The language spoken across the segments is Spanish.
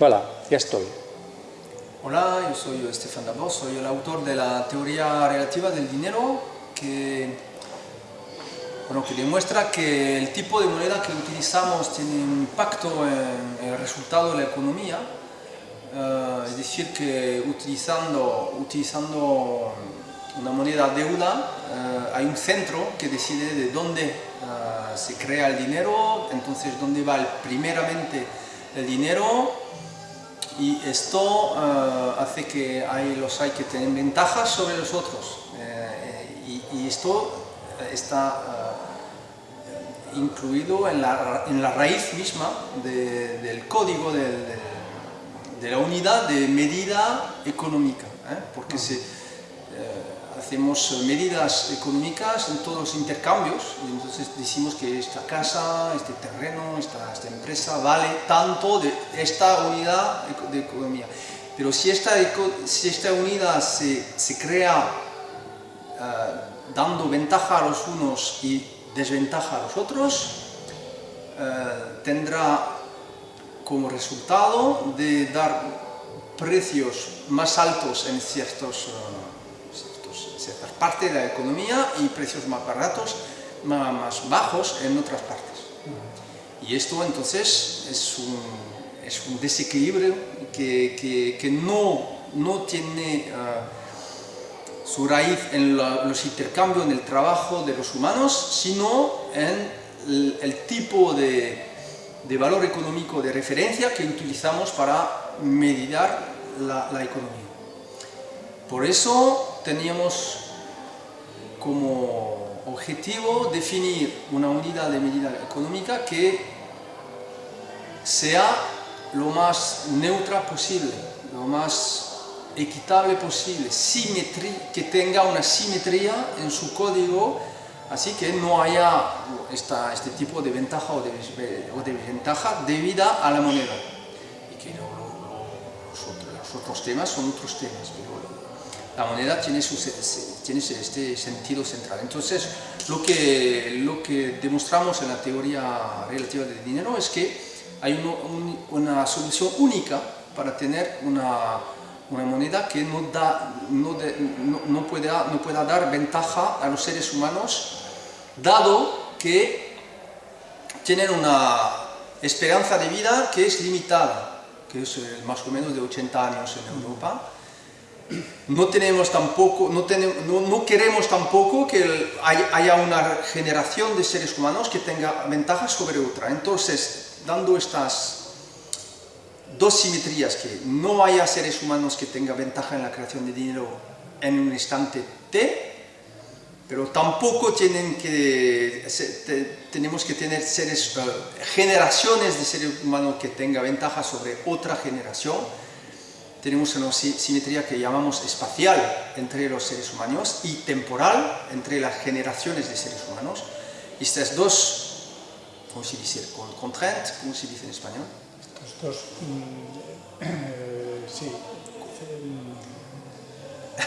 Hola, ya estoy. Hola, yo soy Estefan Dabos, soy el autor de la teoría relativa del dinero que, bueno, que demuestra que el tipo de moneda que utilizamos tiene un impacto en el resultado de la economía. Eh, es decir, que utilizando, utilizando una moneda deuda eh, hay un centro que decide de dónde eh, se crea el dinero, entonces dónde va primeramente el dinero y esto eh, hace que hay, los hay que tienen ventajas sobre los otros. Eh, y, esto está eh, incluido en la, en la, raíz misma del código de, de, la unidad de medida económica porque se hacemos medidas económicas en todos los intercambios y entonces decimos que esta casa, este terreno, esta, empresa vale tanto de esta unidad de economía. Pero si esta, si esta unidad se, se crea eh, dando ventaja a los unos y desventaja a los otros, eh, tendrá como resultado de dar precios más altos en ciertos partes de la economía y precios más baratos, más, bajos en otras partes. Y esto entonces es un, es un desequilibrio que, no, tiene ah, su raíz en los intercambios, en el trabajo de los humanos, sino en el, tipo de, valor económico de referencia que utilizamos para medir la economía. Por eso teníamos como objetivo definir una unidad de medida económica que sea lo más neutra posible, lo más equitable posible, que tenga una simetría en su código, así que no haya este tipo de ventaja o de, desventaja debida a la moneda. Y que los, otros, temas son otros temas, la moneda tiene, este sentido central. Entonces, lo que, demostramos en la teoría relativa del dinero es que hay una solución única para tener una, moneda que no, pueda, no pueda dar ventaja a los seres humanos, dado que tienen una esperanza de vida que es limitada, que es eh, más o menos de 80 años en Europa, no tenemos tampoco, no, tenemos, no, queremos tampoco que haya una generación de seres humanos que tenga ventajas sobre otra. Entonces, dando estas dos simetrías, que no haya seres humanos que tengan ventaja en la creación de dinero en un instante T, pero tampoco tienen que, tenemos que tener seres, eh, generaciones de seres humanos que tengan ventaja sobre otra generación, tenemos una simetría que llamamos espacial entre los seres humanos y temporal entre las generaciones de seres humanos. Y estas dos, ¿cómo se dice? Contraintes, ¿cómo se dice en español? Estos dos, mm, eh, sí,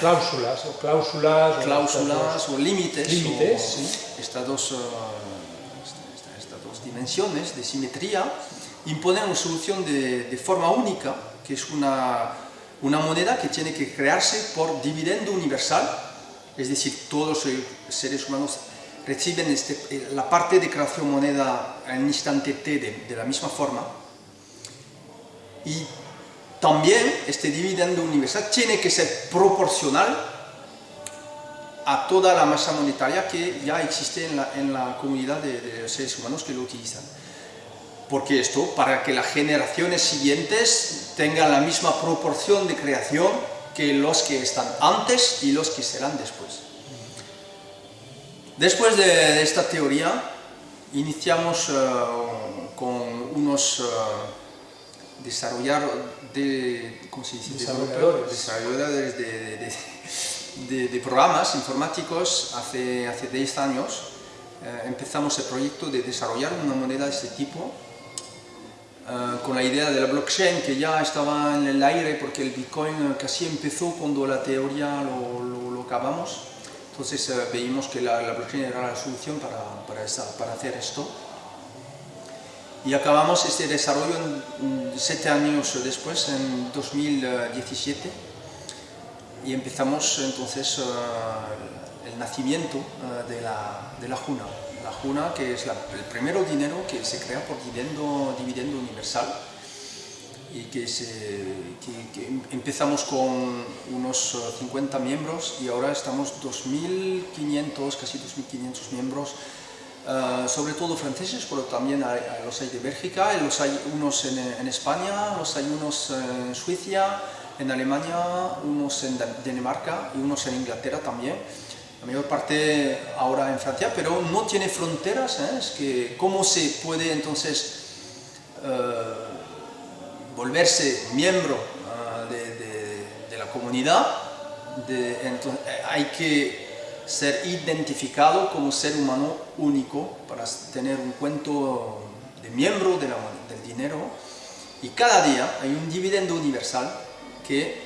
cláusulas, o cláusulas, cláusulas o, límites, límites sí. estas, dos, uh, estas dos dimensiones de simetría imponen una solución de, de forma única, que es una una moneda que tiene que crearse por dividendo universal, es decir, todos los seres humanos reciben este, eh, la parte de creación moneda en instante t de, la misma forma, y también este dividendo universal tiene que ser proporcional a toda la masa monetaria que ya existe en la, comunidad de, de seres humanos que lo utilizan porque esto, para que las generaciones siguientes tengan la misma proporción de creación que los que están antes y los que serán después. Después de esta teoría, iniciamos eh, con unos uh, desarrollar de, desarrolladores, de, de, programas informáticos hace, hace 10 años. Eh, empezamos el proyecto de desarrollar una moneda de este tipo eh, con la idea de la blockchain que ya estaba en el aire porque el Bitcoin casi empezó cuando la teoría lo, acabamos. Entonces uh, veíamos que la, blockchain era la solución para, para, hacer esto. y acabamos este desarrollo en, siete años después, en 2017, y empezamos entonces el nacimiento de, la, de, la, Juna. La Juna, que es la, el primer dinero que se crea por dividendo, universal, y que, empezamos con unos 50 miembros y ahora estamos 2.500, casi 2.500 miembros Uh, sobre todo franceses, pero también hay, los hay de Bélgica, los hay unos en, en, España, los hay unos en Suiza, en Alemania, unos en Dinamarca y unos en Inglaterra también. La mayor parte ahora en Francia, pero no tiene fronteras, ¿eh? es que cómo se puede entonces uh, volverse miembro uh, de, la comunidad, entonces, hay que ser identificado como ser humano único para tener un cuento de miembro del dinero y cada día hay un dividendo universal que,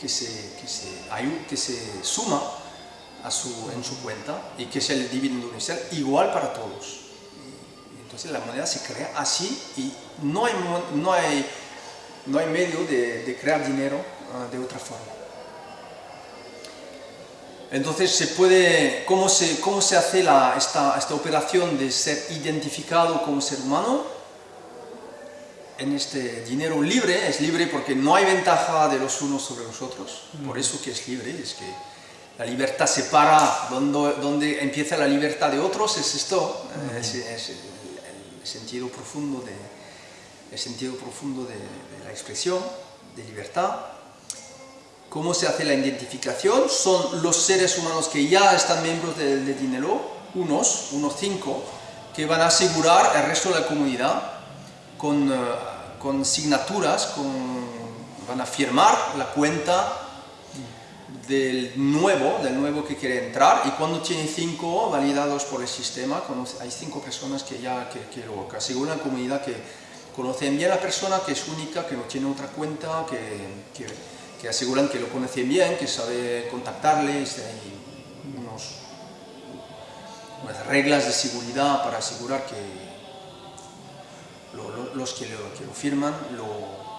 que, se, que se suma a su, en su cuenta y que es el dividendo universal igual para todos. Entonces la moneda se crea así y no hay, no hay, no hay medio de, de crear dinero uh, de otra forma. Entonces, se puede, ¿cómo, se, cómo se hace la, esta, esta, operación de ser identificado como ser humano? En este dinero libre, es libre porque no hay ventaja de los unos sobre los otros, por eso que es libre, es que la libertad separa donde, donde empieza la libertad de otros, es esto, es, es el, el, sentido profundo de, el sentido profundo de, de la expresión, de libertad. ¿Cómo se hace la identificación? Son los seres humanos que ya están miembros de, de Dinero, unos, unos cinco, que van a asegurar el resto de la comunidad con, uh, con signaturas, con, van a firmar la cuenta del nuevo, del nuevo que quiere entrar y cuando tiene cinco validados por el sistema, hay cinco personas que ya que, que lo aseguran la comunidad que conocen bien a la persona, que es única, que no tiene otra cuenta, que, que que aseguran que lo conocen bien, que sabe contactarles, hay unos, unas reglas de seguridad para asegurar que lo, lo, los que lo, que lo firman lo,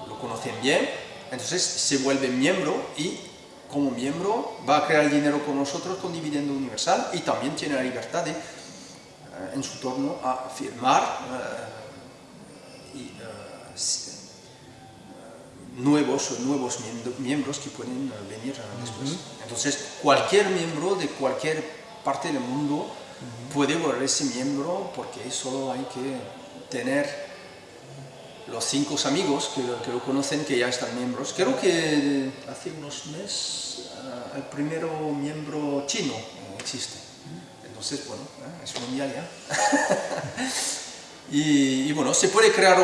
lo, conocen bien, entonces se vuelve miembro y como miembro va a crear dinero con nosotros con dividendo universal y también tiene la libertad de, uh, en su turno, a firmar uh, y uh, nuevos nuevos miembros que pueden venir después. Uh -huh. Entonces, cualquier miembro de cualquier parte del mundo uh -huh. puede volverse miembro porque solo hay que tener los cinco amigos que, que, lo conocen que ya están miembros. Creo que hace unos meses uh, el primero miembro chino existe. Entonces, bueno, es mundial ya. Y, y, bueno, se puede crear,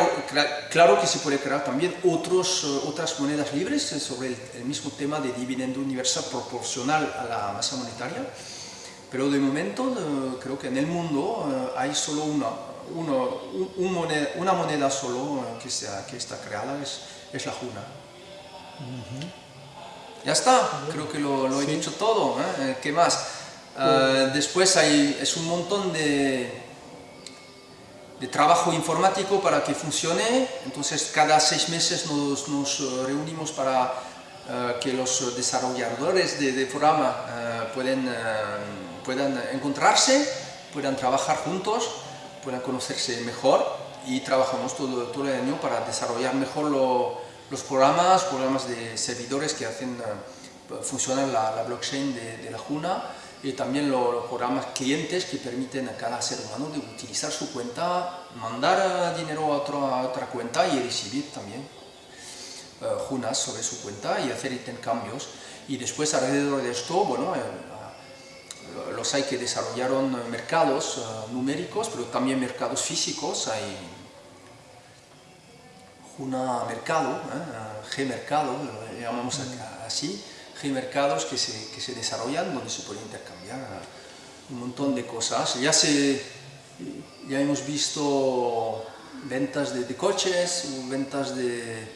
claro que se puede crear también otros, otras monedas libres sobre el, el, mismo tema de dividendo universal proporcional a la masa monetaria, pero de momento creo que en el mundo hay solo una, uno, un moneda, una moneda solo que, sea, que está creada, es, es la Juna. Uh -huh. Ya está, creo que lo, lo he sí. dicho todo, ¿eh? ¿qué más? Uh, después hay, es un montón de de trabajo informático para que funcione, entonces cada seis meses nos, nos reunimos para uh, que los desarrolladores de, de programa uh, pueden, puedan encontrarse, puedan trabajar juntos, puedan conocerse mejor y trabajamos todo, todo el año para desarrollar mejor lo, los programas, programas de servidores que hacen funcionar la, la blockchain de, de la Juna y también los, los, programas clientes que permiten a cada ser humano de utilizar su cuenta, mandar dinero a otra, a otra cuenta y recibir también uh, junas sobre su cuenta y hacer intercambios. Y después alrededor de esto, bueno, eh, los hay que desarrollaron mercados uh, numéricos, pero también mercados físicos, hay Juna Mercado, ¿eh? G-Mercado, lo llamamos así, hay mercados que se, que se desarrollan donde se puede intercambiar un montón de cosas. Ya, se, ya hemos visto ventas de, de coches, ventas de,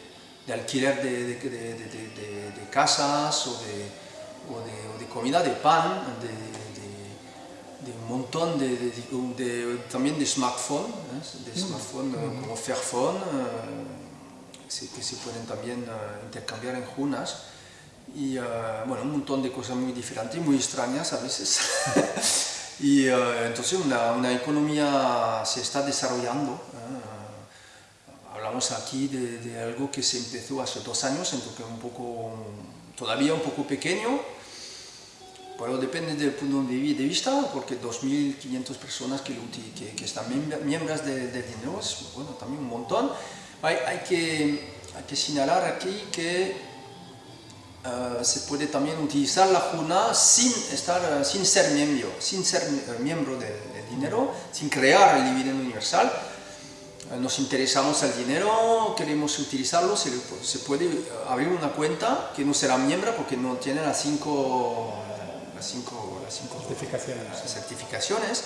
de alquiler de, de, casas o de, o, o de, comida, de pan, de un montón de, de- de- también de smartphone, ¿eh? de smartphone eh, como Fairphone, eh, que se pueden también eh, intercambiar en Junas. Y eh, bueno, un montón de cosas muy diferentes, muy extrañas a veces. y eh, entonces una, una economía se está desarrollando. Hablamos aquí de, de algo que se empezó hace dos años, entonces un poco, todavía un poco pequeño, depende del punto de vi- de vista, porque 2.500 personas que, que, que están miembros de- del dinero es bueno, también un montón. Hay, hay, que, hay que señalar aquí que eh, se puede también utilizar la Juna sin, estar, eh, sin ser miembro, sin ser eh, miembro del, del dinero, sin crear el dividendo universal. Nos interesamos al dinero, queremos utilizarlo, se, se puede abrir una cuenta que no será miembro porque no tiene las cinco, las cinco, las cinco Certificaciones. certificaciones,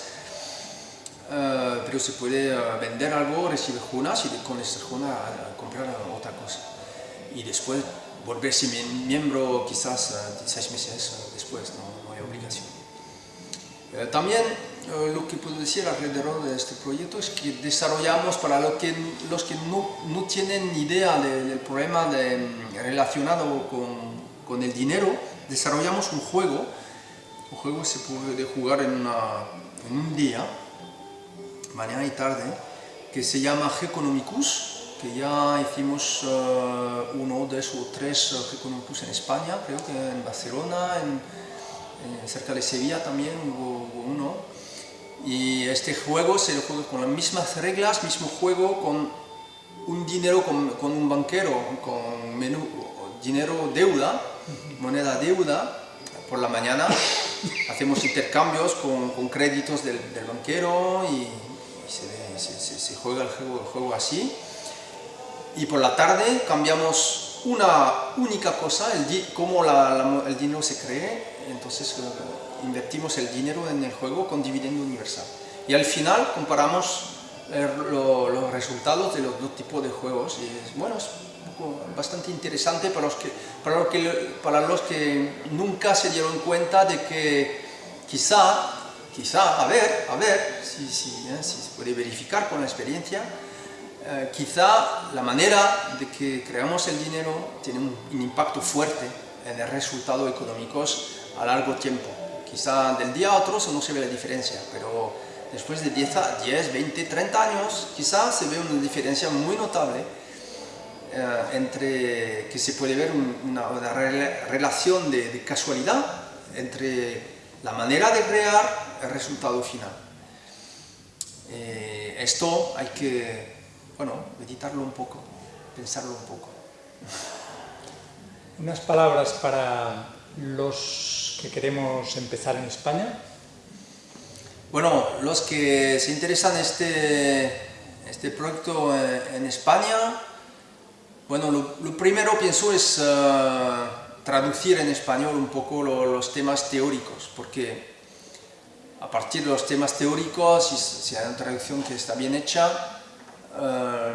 eh, pero se puede eh, vender algo, recibir junas y con estas junas eh, comprar otra cosa. Y después volverse mie- miembro quizás eh, seis meses después, no, no hay obligación. También lo que puedo decir alrededor de este proyecto es que desarrollamos para lo que, los que no, no tienen idea de- del problema de- relacionado con, con el dinero, desarrollamos un juego un juego se puede jugar en, una- en un día, mañana y tarde, que se llama Geconomicus, que ya hicimos eh, uno, dos o tres eh, Geconomicus en España, creo que en Barcelona, en, en- cerca de Sevilla también hubo, hubo uno. Y este juego se juega con las mismas reglas, mismo juego, con un dinero, con, con un banquero, con menú, dinero deuda, moneda deuda, por la mañana hacemos intercambios con, créditos del, banquero y, se, juega el juego, así. Y por la tarde cambiamos una única cosa, el, cómo la- la- el dinero se cree, entonces eh, invertimos el dinero en el juego con dividendo universal. Y al final comparamos eh, lo- los resultados de los dos tipos de juegos y es, bueno, poco bastante interesante para los, que, para, los que, para los que nunca se dieron cuenta de que quizá, quizá, a ver, a ver si, si, eh, si se puede verificar con la experiencia, eh, quizá la manera de que creamos el dinero tiene un, un impacto fuerte en el resultado económicos a largo tiempo. Quizá del día a otro no se ve la diferencia, pero después de 10, a- 10 20, 30 años, quizá se ve una diferencia muy notable entre que se puede ver un- una, una rela- relación de, de casualidad entre la manera de crear el resultado final. Eh, esto hay que, bueno, meditarlo un poco, pensarlo un poco. Unas palabras para los que queremos empezar en España. Bueno, los que se interesan en este, este proyecto eh, en España, bueno, lo, lo primero pienso es eh, traducir en español un poco lo- los temas teóricos, porque a partir de los temas teóricos, si, hay una traducción que está bien hecha, eh,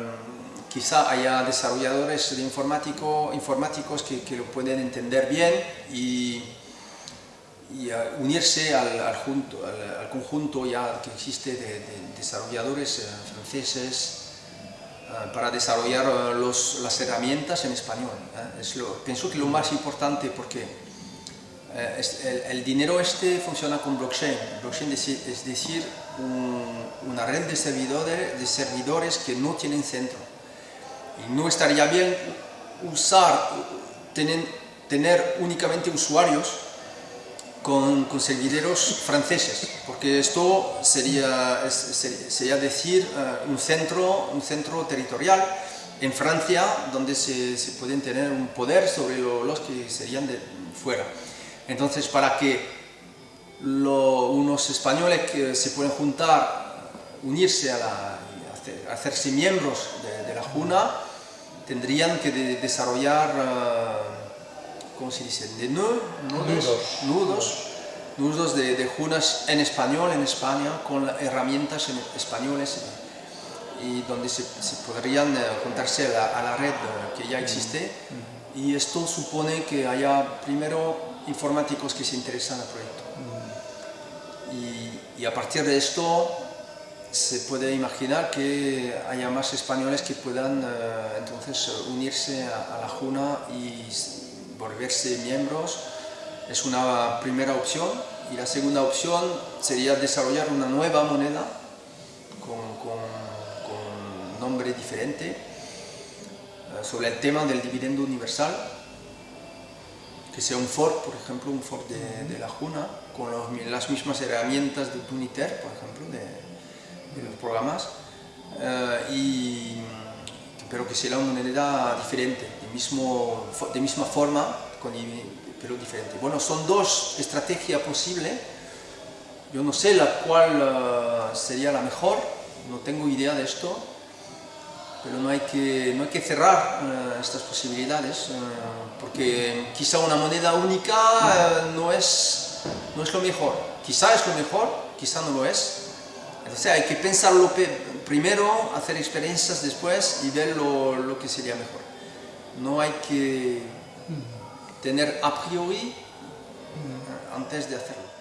quizá haya desarrolladores de informático, informáticos que, lo pueden entender bien y, eh, unirse al, al junto- al- al conjunto ya que existe de, de desarrolladores franceses para desarrollar eh, los- las herramientas en español. ¿eh? Es lo- pienso que lo más importante porque eh, es- el, el dinero este funciona con blockchain. Blockchain es, decir, un- una red de servidores, de servidores que no tienen centro. Y no estaría bien usar, tener únicamente usuarios con, con servidores franceses, porque esto sería, sería decir eh, un, centro, un centro territorial en Francia donde se, se pueden tener un poder sobre lo- los que serían de fuera. Entonces, para que lo- unos españoles que se pueden juntar, unirse a la, hacerse miembros de, de la Juna, tendrían que de- desarrollar, eh, ¿cómo se dice?, de nu- nudos, Nudos. nudos, nudos de, de Junas en español en España, con herramientas en españoles y donde se, se podrían eh, juntarse a la, a la red eh, que ya existe. Y esto supone que haya primero informáticos que se interesan al proyecto. Y, Y a partir de esto se puede imaginar que haya más españoles que puedan eh, entonces unirse a, la Juna y volverse miembros. Es una primera opción y la segunda opción sería desarrollar una nueva moneda con, con, nombre diferente eh, sobre el tema del dividendo universal que sea un fork, por ejemplo, un fork de, la Juna, con las mismas herramientas de Tuniter, por ejemplo, de, los programas, eh, y, pero que sea una moneda diferente, mismo, de misma forma, con, pero diferente. Bueno, son dos estrategias posibles, yo no sé la cual eh, sería la mejor, no tengo idea de esto, pero no hay que, no hay que cerrar eh, estas posibilidades, eh, porque quizá una moneda única no, es, no es lo mejor. Quizá es lo mejor, quizá no lo es. Entonces hay que pensarlo primero, hacer experiencias después y ver lo, lo que sería mejor. No hay que tener a priori antes de hacerlo.